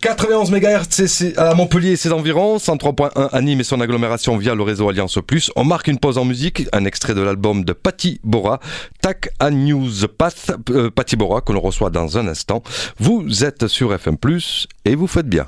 91 MHz à Montpellier et ses environs, 103.1 à Nîmes et son agglomération via le réseau Alliance Plus. On marque une pause en musique, un extrait de l'album de Patty Bora, Tac à News Path, euh, Patty Bora, que l'on reçoit dans un instant. Vous êtes sur FM Plus et vous faites bien.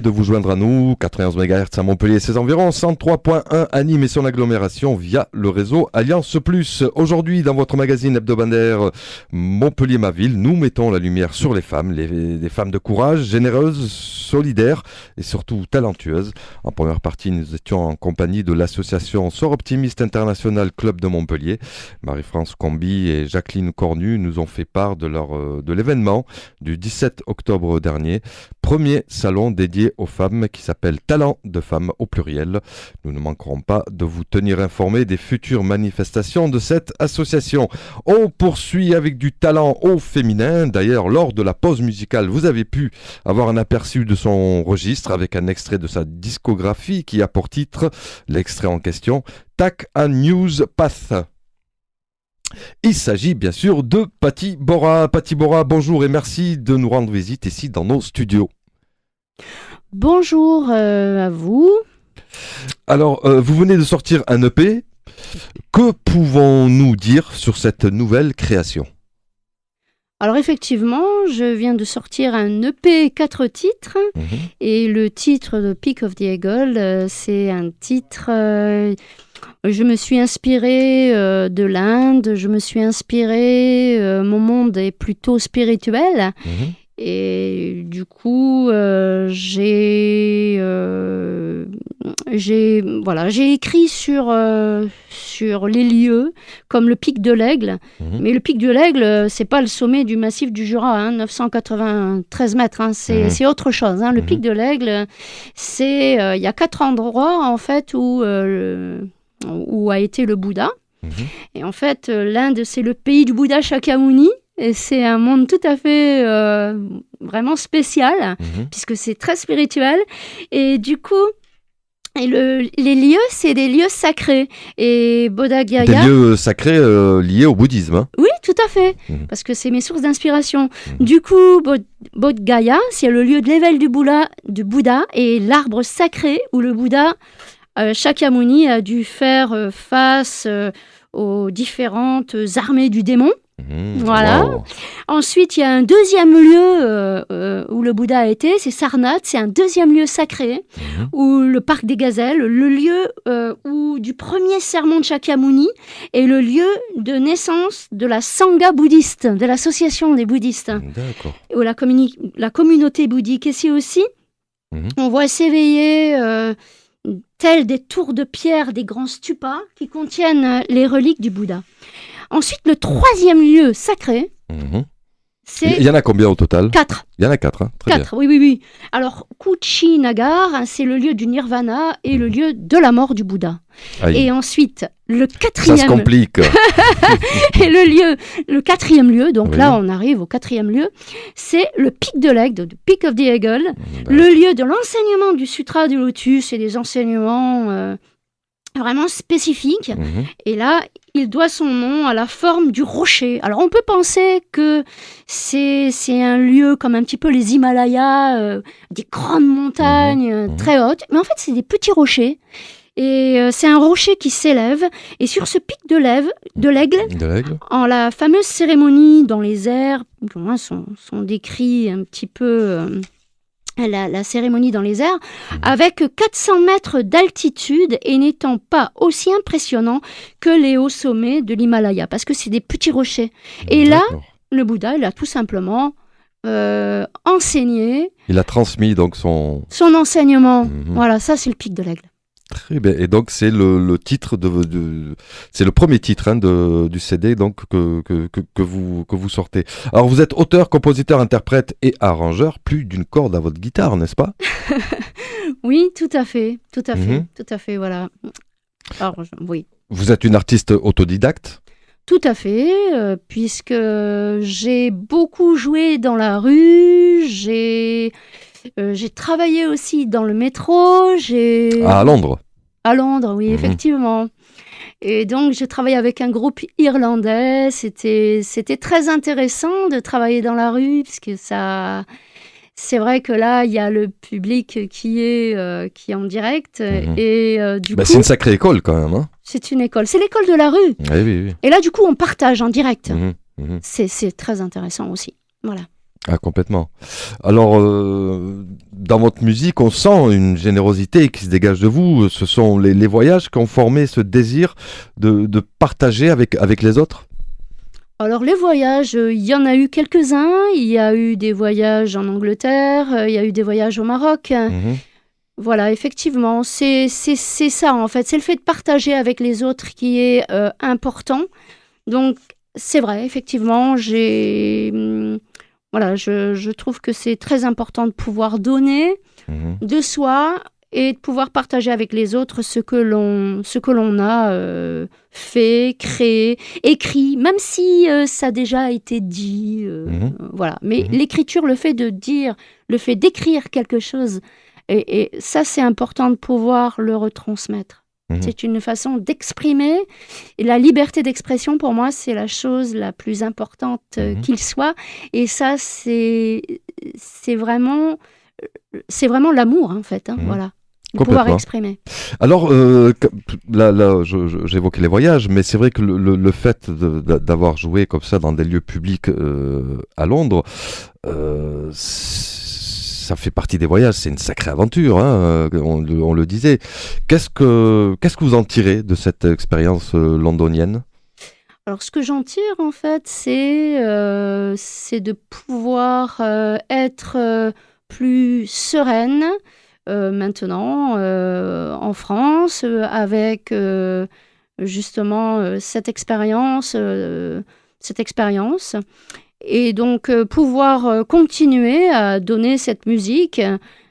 De vous joindre à nous, 91 MHz à Montpellier et ses environs, 103.1 à et son agglomération via le réseau Alliance Plus. Aujourd'hui, dans votre magazine hebdomadaire Montpellier ma ville, nous mettons la lumière sur les femmes, les, femmes de courage, généreuses, solidaires et surtout talentueuses. En première partie, nous étions en compagnie de l'association Sort Optimiste International Club de Montpellier. Marie-France Combi et Jacqueline Cornu nous ont fait part de, leur, euh, de l'événement du 17 octobre dernier premier salon dédié aux femmes qui s'appelle Talent de femmes au pluriel. Nous ne manquerons pas de vous tenir informé des futures manifestations de cette association. On poursuit avec du talent au féminin. D'ailleurs, lors de la pause musicale, vous avez pu avoir un aperçu de son registre avec un extrait de sa discographie qui a pour titre l'extrait en question Tac a News Path. Il s'agit bien sûr de Patty Bora. Patty Bora, bonjour et merci de nous rendre visite ici dans nos studios. Bonjour euh, à vous. Alors, euh, vous venez de sortir un EP. Que pouvons-nous dire sur cette nouvelle création? Alors effectivement, je viens de sortir un EP 4 titres mhm. et le titre de Peak of the Eagle, euh, c'est un titre je me suis inspirée euh, de l'Inde, je me suis inspirée, mon monde est plutôt spirituel. Mhm. Et du coup, euh, j'ai j'ai voilà, j'ai écrit sur sur les lieux comme le pic de l'Aigle. Mhm. Mais le pic de l'Aigle, c'est pas le sommet du massif du Jura, 993 hein, mètres. Hein, mhm. c'est autre chose. Hein. Le pic de l'Aigle, c'est il y a quatre endroits en fait où où a été le Bouddha. Mhm. Et en fait, euh, l'Inde, c'est le pays du Bouddha Shakyamuni. Et c'est un monde tout à fait euh, vraiment spécial, mhm. puisque c'est très spirituel. Et du coup, et le, les lieux, c'est des lieux sacrés. Et Bodh Gaya. Des lieux sacrés euh, liés au bouddhisme. Hein. oui, tout à fait. Mhm. Parce que c'est mes sources d'inspiration. Du coup, Bodh Gaya, c'est le lieu de l'éveil du Bouddha, du Bouddha et l'arbre sacré où le Bouddha euh, Shakyamuni a dû faire euh, face euh, aux différentes armées du démon. Mmh, voilà. Ensuite, il y a un deuxième lieu où le Bouddha a été, c'est Sarnath, c'est un deuxième lieu sacré, mmh. où le parc des gazelles, le lieu où du premier sermon de Shakyamuni est le lieu de naissance de la Sangha bouddhiste, de l'association des bouddhistes. Où la, la communauté bouddhique ici aussi, mmh. on voit s'éveiller tels des tours de pierre, des grands stupas qui contiennent euh, les reliques du Bouddha. Ensuite, le troisième lieu sacré, c'est... Il y en a combien au total Quatre. Il y en a quatre, hein Quatre, oui, oui, oui. Alors, Kuchi Nagar, c'est le lieu du nirvana et le lieu de la mort du Bouddha. Et ensuite, le quatrième. Ça se complique. et le lieu, le quatrième lieu, donc là on arrive au quatrième lieu, c'est le pic de l'aigle, le Peak of the Eagle, le lieu de l'enseignement du Sutra du Lotus et des enseignements euh, vraiment spécifiques. Mhm. Et là, il doit son nom à la forme du rocher. Alors on peut penser que c'est un lieu comme un petit peu les Himalayas, euh, des grandes montagnes mhm. Mhm. très hautes, mais en fait c'est des petits rochers et euh, c'est un rocher qui s'élève. Et sur ce pic de l'aigle, de l'aigle, en la fameuse cérémonie dans les airs, sont, sont décrits un petit peu la, cérémonie dans les airs, avec 400 mètres d'altitude et n'étant pas aussi impressionnant que les hauts sommets de l'Himalaya, parce que c'est des petits rochers. Et là, le Bouddha, il a tout simplement euh, enseigné. Il a transmis donc son... Son enseignement. Mhm. Voilà, ça c'est le pic de l'aigle. Très bien. Et donc c'est le, titre de, c'est le premier titre hein, de, du CD donc que, que, que, vous que vous sortez. Alors vous êtes auteur, compositeur, interprète et arrangeur. Plus d'une corde à votre guitare, n'est-ce pas? Oui, tout à fait, tout à fait, mhm. tout à fait. Voilà. Alors, oui. Vous êtes une artiste autodidacte? Tout à fait, euh, puisque j'ai beaucoup joué dans la rue, j'ai j'ai travaillé aussi dans le métro. J'ai à Londres. À Londres, oui, mhm. effectivement. Et donc, j'ai travaillé avec un groupe irlandais. C'était, c'était très intéressant de travailler dans la rue, parce que ça, c'est vrai que là, il y a le public qui est, euh, qui est en direct. Mhm. Et euh, du bah, C'est une sacrée école quand même. Hein. c'est une école. C'est l'école de la rue. Oui, oui, oui. Et là, du coup, on partage en direct. Mhm, c'est très intéressant aussi. Voilà. Ah, complètement. Alors, euh, dans votre musique, on sent une générosité qui se dégage de vous. Ce sont les, les voyages qui ont formé ce désir de, de partager avec, avec les autres? Alors les voyages, euh, il y en a eu quelques-uns. Il y a eu des voyages en Angleterre, euh, il y a eu des voyages au Maroc. Mhm. Voilà, effectivement, c'est ça en fait. C'est le fait de partager avec les autres qui est euh, important. Donc c'est vrai, effectivement, j'ai... Voilà, je, je trouve que c'est très important de pouvoir donner Mhm. de soi et de pouvoir partager avec les autres ce que l'on ce que l'on a euh, fait, créé, écrit, même si euh, ça a déjà été dit, euh, Mhm. voilà. Mais Mhm. l'écriture, le fait de dire, le fait d'écrire quelque chose, et, et ça c'est important de pouvoir le retransmettre. Mhm. C'est une façon d'exprimer. Et la liberté d'expression, pour moi, c'est la chose la plus importante euh, Mhm. qu'il soit. Et ça, c'est vraiment c'est vraiment l'amour, en fait. hein, Mhm. Voilà. De pouvoir exprimer. Alors, euh, là, là j'évoquais les voyages, mais c'est vrai que le, le- fait d'avoir joué comme ça dans des lieux publics euh, à Londres, euh, ça fait partie des voyages. C'est une sacrée aventure, hein, euh, on, le- disait. Qu'est-ce que qu'est-ce que vous en tirez de cette expérience euh, londonienne? Alors, ce que j'en tire, en fait, c'est euh, de pouvoir euh, être plus sereine maintenant en France avec justement cette expérience, cette expérience, et donc euh, pouvoir euh, continuer à donner cette musique.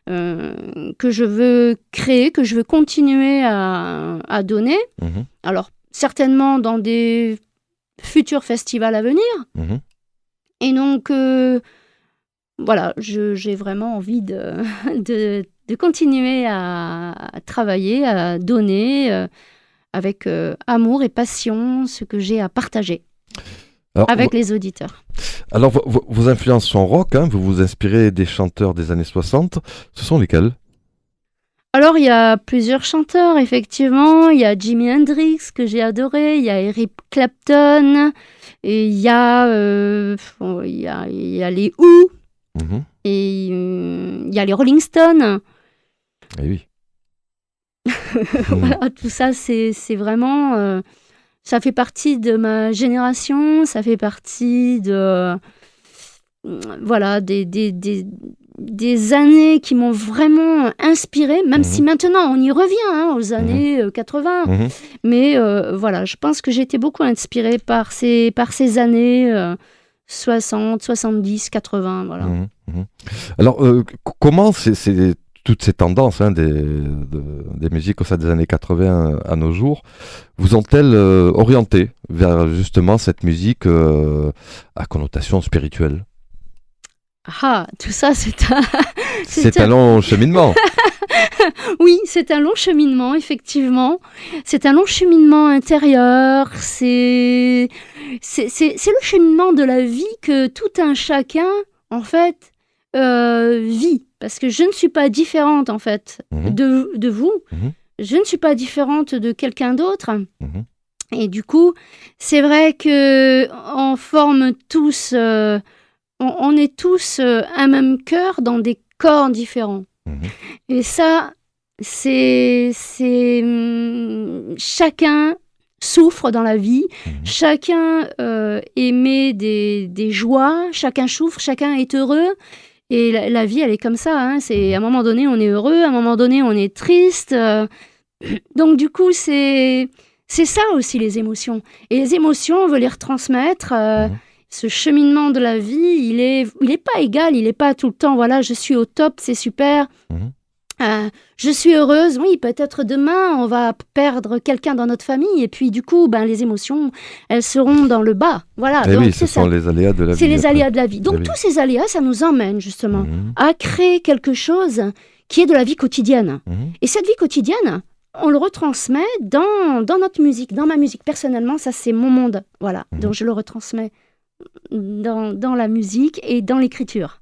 euh, que je veux créer, que je veux continuer à, à donner. Mhm, Alors, certainement dans des futurs festivals à venir. mhm. Et donc, euh, voilà, j'ai vraiment envie de, de, de continuer à, à travailler, à donner euh, avec euh, amour et passion ce que j'ai à partager Alors, avec les auditeurs. Alors, vo- vo- vos influences sont rock, hein, vous vous inspirez des chanteurs des années 60. Ce sont lesquels? Alors, il y a plusieurs chanteurs, effectivement. Il y a Jimi Hendrix, que j'ai adoré. Il y a Eric Clapton. Et il y a, euh, il y a, il y a les Who. Mhm. Et euh, il y a les Rolling Stones. Eh oui. Voilà, tout ça, c'est c'est vraiment. euh, ça fait partie de ma génération, ça fait partie de. euh, Voilà, des, des, des, des années qui m'ont vraiment inspiré, même Mhm. si maintenant on y revient hein, aux années euh, 80. Mhm. Mais euh, voilà, je pense que j'ai été beaucoup inspirée par ces, par ces années euh, 60, 70, 80. Voilà. Mhm, mhm. Alors, euh, comment c'est- toutes ces tendances hein, des, de- des musiques au sein des années 80 à nos jours vous ont-elles euh, orienté vers justement cette musique euh, à connotation spirituelle? Ah, tout ça, c'est un. C'est un long cheminement. Oui, c'est un long cheminement, effectivement. C'est un long cheminement intérieur. C'est le cheminement de la vie que tout un chacun, en fait, euh, vit. Parce que je ne suis pas différente, en fait, Mhm. de, de vous. Mhm. Je ne suis pas différente de quelqu'un d'autre. Mhm. Et du coup, c'est vrai que on forme tous, euh, on, on est tous euh, un même cœur dans des corps différents. Et ça, c'est, c'est, hum, chacun souffre dans la vie, chacun euh, émet des, des joies, chacun souffre, chacun est heureux. Et la, la vie, elle est comme ça. hein. C'est à un moment donné, on est heureux, à un moment donné, on est triste. euh. Donc du coup, c'est c'est ça aussi les émotions. Et les émotions, on veut les retransmettre. euh, Mhm. Ce cheminement de la vie, il est il est pas égal. Il est pas tout le temps. Voilà, je suis au top, c'est super. Mhm. Euh, je suis heureuse. Oui, peut-être demain, on va perdre quelqu'un dans notre famille. Et puis du coup, ben les émotions, elles seront dans le bas. Voilà. Eh donc oui, ça. les aléas de la vie. C'est les aléas de la vie. Donc tous ces aléas, ça nous emmène justement Mhm. à créer quelque chose qui est de la vie quotidienne. Mhm. Et cette vie quotidienne, on le retransmet dans, dans notre musique, dans ma musique. Personnellement, ça c'est mon monde. Voilà. Mhm. Donc je le retransmets dans, dans la musique et dans l'écriture.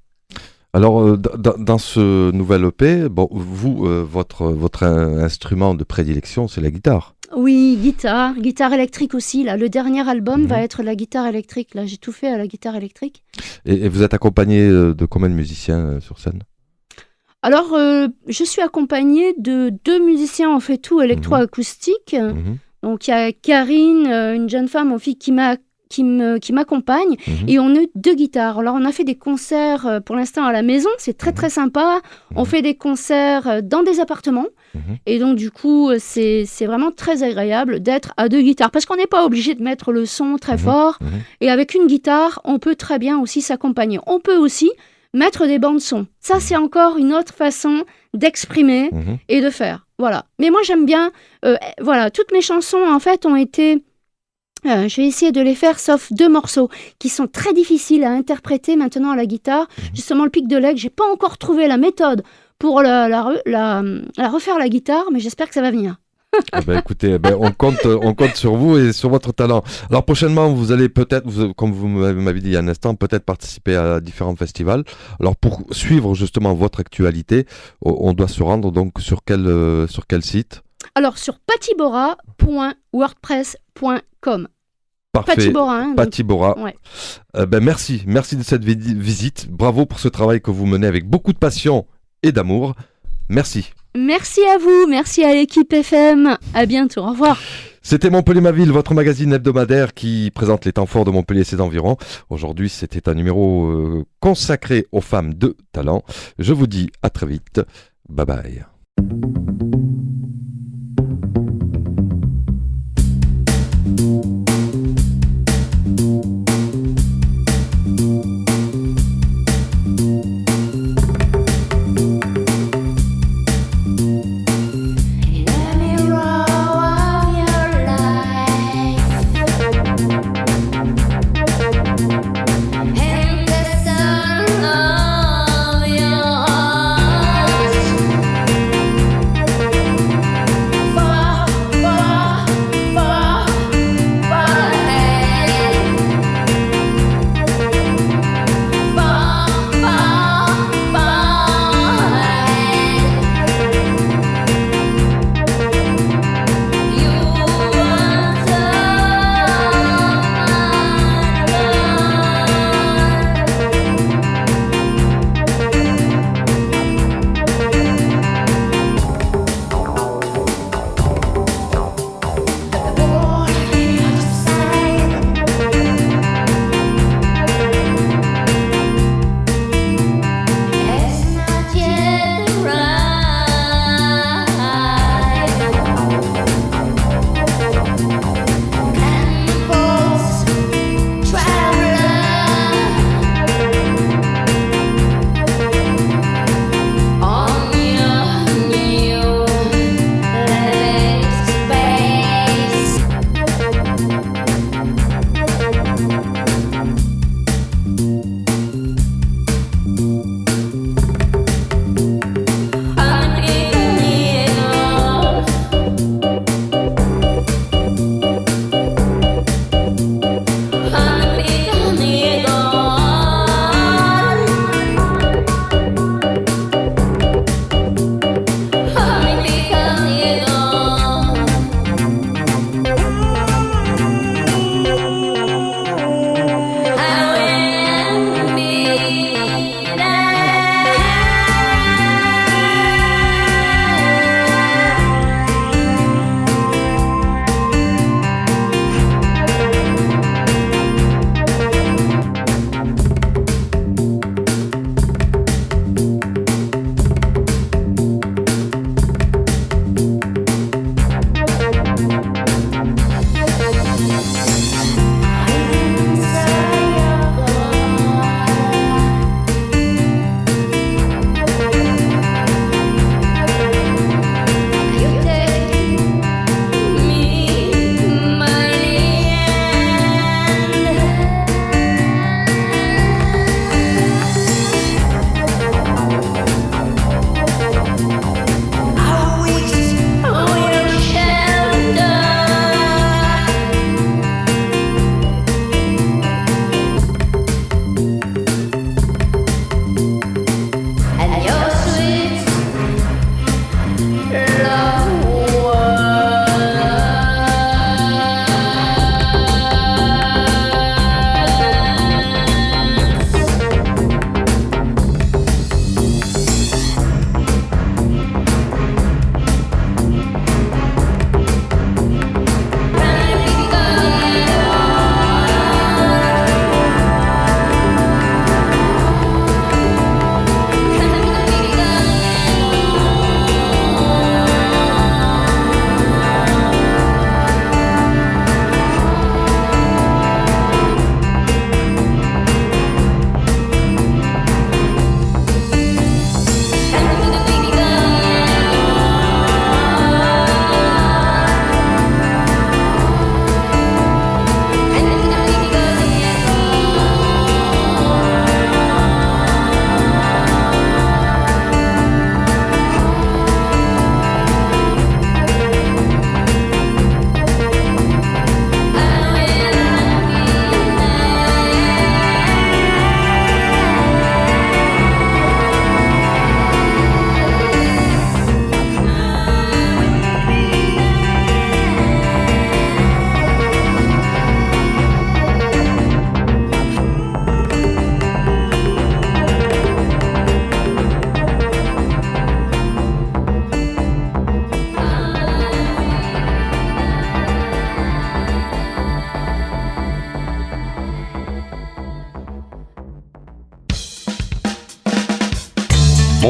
Alors, euh, dans ce nouvel EP, bon, vous, euh, votre, votre in- instrument de prédilection, c'est la guitare. Oui, guitare, guitare électrique aussi. Là, le dernier album va Mhm. être la guitare électrique. Là, j'ai tout fait à la guitare électrique. Et, et vous êtes accompagné euh, de combien de musiciens sur scène? Alors, euh, je suis accompagnée de deux musiciens en fait tout électroacoustique. Mhm, Donc, il y a Karine, une jeune femme en fille qui m'a qui m'accompagne mhm, et on a deux guitares. Alors on a fait des concerts euh, pour l'instant à la maison, c'est très très sympa. On Mhm. fait des concerts euh, dans des appartements Mhm. et donc du coup euh, c'est vraiment très agréable d'être à deux guitares parce qu'on n'est pas obligé de mettre le son très Mhm. fort mhm. et avec une guitare on peut très bien aussi s'accompagner. On peut aussi mettre des bandes son. Ça c'est encore une autre façon d'exprimer Mhm. et de faire. Voilà. Mais moi, j'aime bien. euh, voilà, toutes mes chansons, en fait, ont été. Euh, J'ai essayé de les faire, sauf deux morceaux qui sont très difficiles à interpréter maintenant à la guitare. Justement, le pic de leg, j'ai pas encore trouvé la méthode pour la, la la- la refaire à la guitare, mais j'espère que ça va venir. Eh ben, écoutez, eh ben, on, compte, on compte sur vous et sur votre talent. Alors prochainement, vous allez peut-être, comme vous m'avez dit il y a un instant, peut-être participer à différents festivals. Alors pour suivre justement votre actualité, on doit se rendre donc sur quel, euh, sur quel site? Alors, sur Parfait. Patibora, hein, donc-. Ouais. Euh, ben, merci, merci de cette vi- visite. Bravo pour ce travail que vous menez avec beaucoup de passion et d'amour. Merci. Merci à vous, merci à l'équipe FM. À bientôt, au revoir. C'était Montpellier ma ville, votre magazine hebdomadaire qui présente les temps forts de Montpellier et ses environs. Aujourd'hui, c'était un numéro euh, consacré aux femmes de talent. Je vous dis à très vite. Bye bye.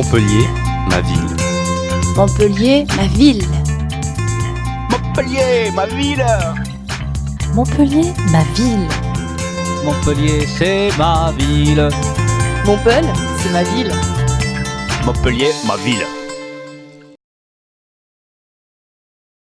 Montpellier, ma ville. Montpellier, ma ville. Montpellier, ma ville. Montpellier, ma ville. Montpellier, c'est ma ville. Montpellier, c'est ma ville. Montpellier, ma ville.